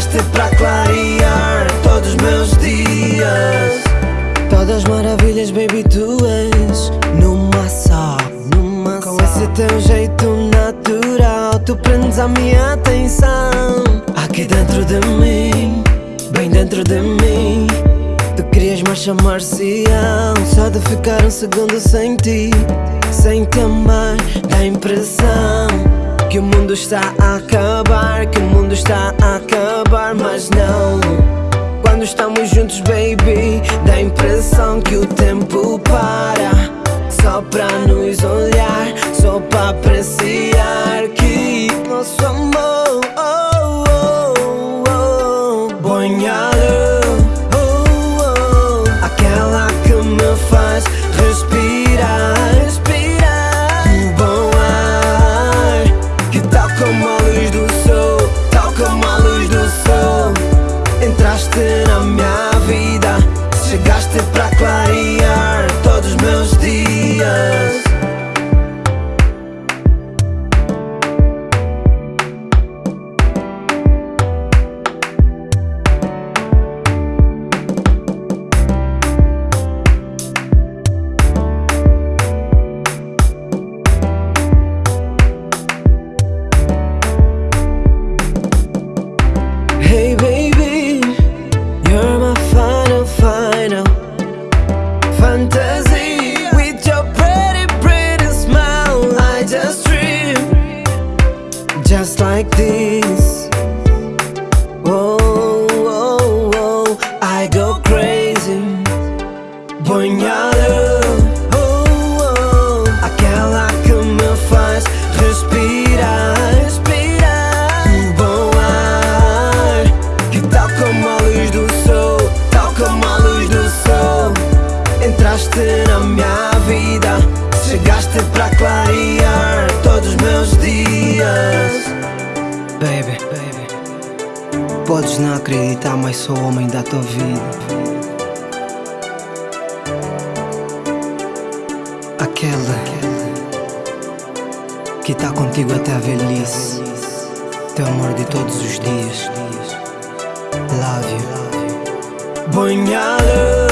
chegaste para clarear todos os meus dias. Todas maravilhas, baby, tu és numa só, numa Com esse teu jeito natural, tu prendes a minha atenção. Aqui dentro de mim, bem dentro de mim. Tu querias mais chamar-se Só de ficar um segundo sem ti Sem te amar Dá impressão Que o mundo está a acabar Que o mundo está a acabar Mas não. Quando estamos juntos baby Dá a impressão que o tempo para. Só pra nos olhar chegaste para Oh, oh, aquela que me faz respirar, respirar do bom ar. Que tal como a luz do sol, tal como a luz do sol, entraste na minha vida, chegaste para clarear todos os meus dias. Baby, baby, podes não acreditar, mas sou o homem da tua vida. Aquela que está contigo até a velhice, teu amor de todos os dias. Love you. Banhada,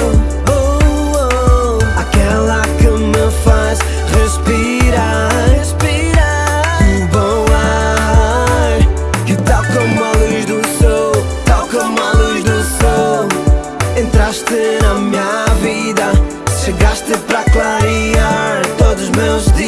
oh, oh, aquela que me faz respirar. respirar. O bom ar que tal como a luz do sol, tal como a luz do sol, entraste na minha vida, chegaste pra clarear meus dias.